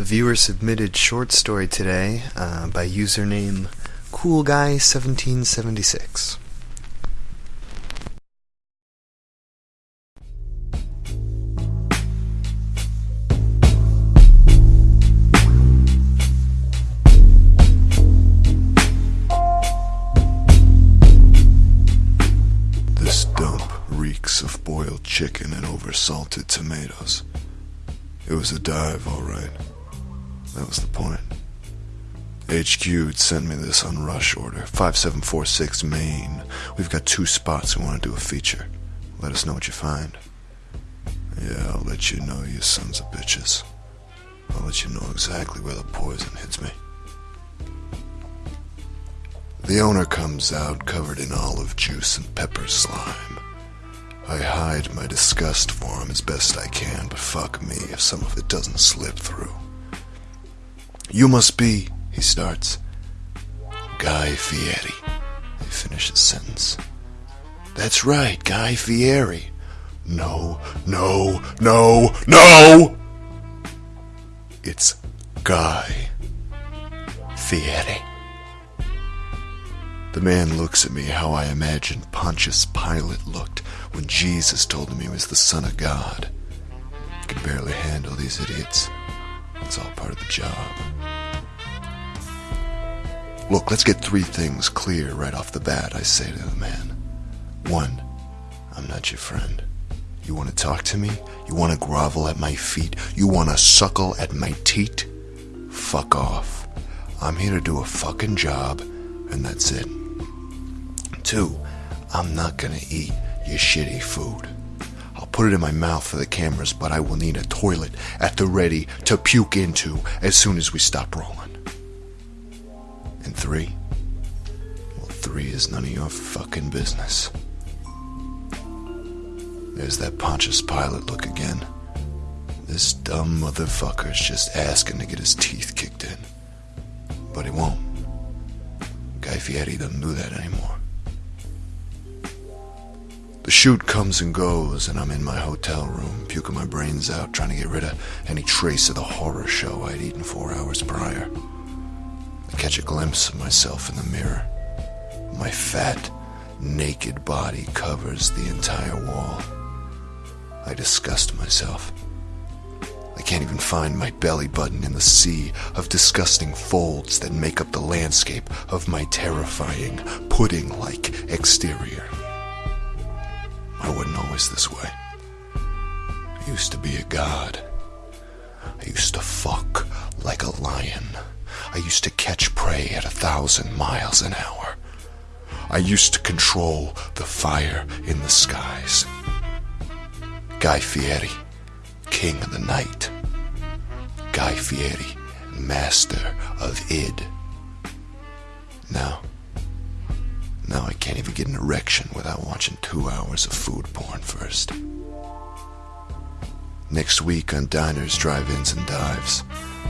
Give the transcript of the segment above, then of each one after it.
Viewer submitted short story today uh, by username CoolGuy1776. This dump reeks of boiled chicken and oversalted tomatoes. It was a dive, all right. That was the point. HQ had sent me this on rush order. 5746 Main. We've got two spots we want to do a feature. Let us know what you find. Yeah, I'll let you know, you sons of bitches. I'll let you know exactly where the poison hits me. The owner comes out covered in olive juice and pepper slime. I hide my disgust for him as best I can, but fuck me if some of it doesn't slip through. You must be, he starts. Guy Fieri. he finishes sentence. That's right, Guy Fieri. No, no, no, no! It's Guy Fieri. The man looks at me how I imagine Pontius Pilate looked when Jesus told him he was the Son of God. I can barely handle these idiots. It's all part of the job. Look, let's get three things clear right off the bat, I say to the man. One, I'm not your friend. You want to talk to me? You want to grovel at my feet? You want to suckle at my teat? Fuck off. I'm here to do a fucking job, and that's it. Two, I'm not gonna eat your shitty food. I'll put it in my mouth for the cameras, but I will need a toilet at the ready to puke into as soon as we stop rolling. Three, well, three is none of your fucking business. There's that Pontius Pilate look again. This dumb motherfucker's just asking to get his teeth kicked in. But he won't. Guy Fieri doesn't do that anymore. The shoot comes and goes, and I'm in my hotel room, puking my brains out, trying to get rid of any trace of the horror show I'd eaten four hours prior. Catch a glimpse of myself in the mirror. My fat, naked body covers the entire wall. I disgust myself. I can't even find my belly button in the sea of disgusting folds that make up the landscape of my terrifying, pudding like exterior. I wasn't always this way. I used to be a god. I used to fuck like a lion. I used to catch prey at a thousand miles an hour. I used to control the fire in the skies. Guy Fieri, king of the night. Guy Fieri, master of id. Now, now I can't even get an erection without watching two hours of food porn first. Next week on Diners, Drive-Ins, and Dives,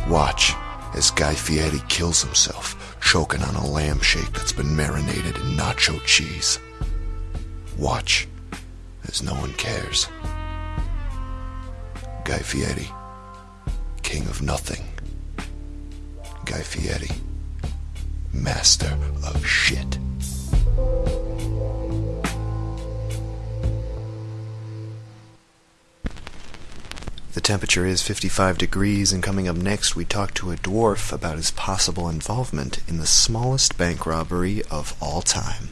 watch as Guy Fieri kills himself choking on a lamb shake that's been marinated in nacho cheese. Watch as no one cares. Guy Fieri, king of nothing. Guy Fieri, master of shit. The temperature is 55 degrees, and coming up next, we talk to a dwarf about his possible involvement in the smallest bank robbery of all time.